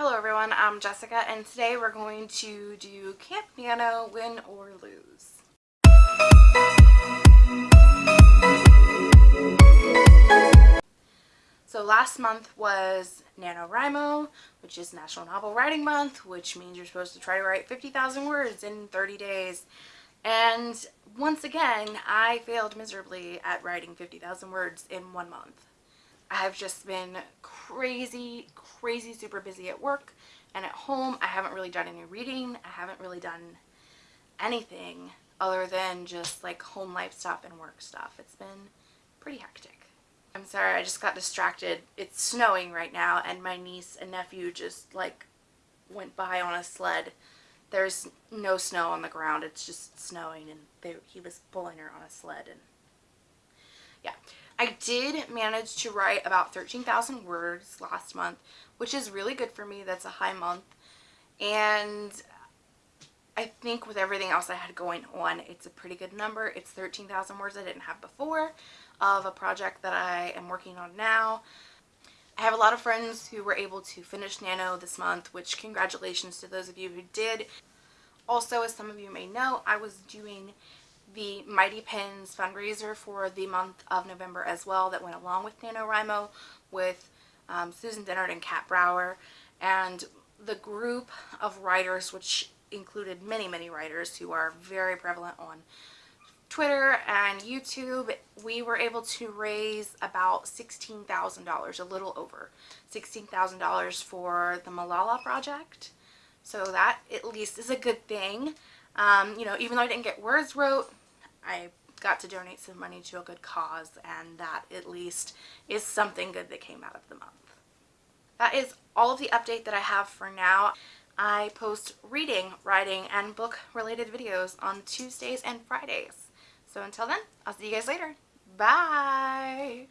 Hello everyone, I'm Jessica and today we're going to do Camp Nano Win or Lose. So last month was NaNoWriMo, which is National Novel Writing Month, which means you're supposed to try to write 50,000 words in 30 days. And once again, I failed miserably at writing 50,000 words in one month. I've just been crazy, crazy super busy at work and at home. I haven't really done any reading. I haven't really done anything other than just like home life stuff and work stuff. It's been pretty hectic. I'm sorry, I just got distracted. It's snowing right now and my niece and nephew just like went by on a sled. There's no snow on the ground. It's just snowing and they, he was pulling her on a sled and yeah. I did manage to write about 13,000 words last month, which is really good for me. That's a high month. And I think with everything else I had going on, it's a pretty good number. It's 13,000 words I didn't have before of a project that I am working on now. I have a lot of friends who were able to finish Nano this month, which congratulations to those of you who did. Also, as some of you may know, I was doing the Mighty Pens fundraiser for the month of November as well that went along with NaNoWriMo with um, Susan Dennard and Kat Brauer. And the group of writers which included many many writers who are very prevalent on Twitter and YouTube we were able to raise about $16,000 a little over $16,000 for the Malala project. So that at least is a good thing. Um, you know even though I didn't get words wrote I got to donate some money to a good cause and that at least is something good that came out of the month. That is all of the update that I have for now. I post reading, writing, and book related videos on Tuesdays and Fridays. So until then, I'll see you guys later. Bye!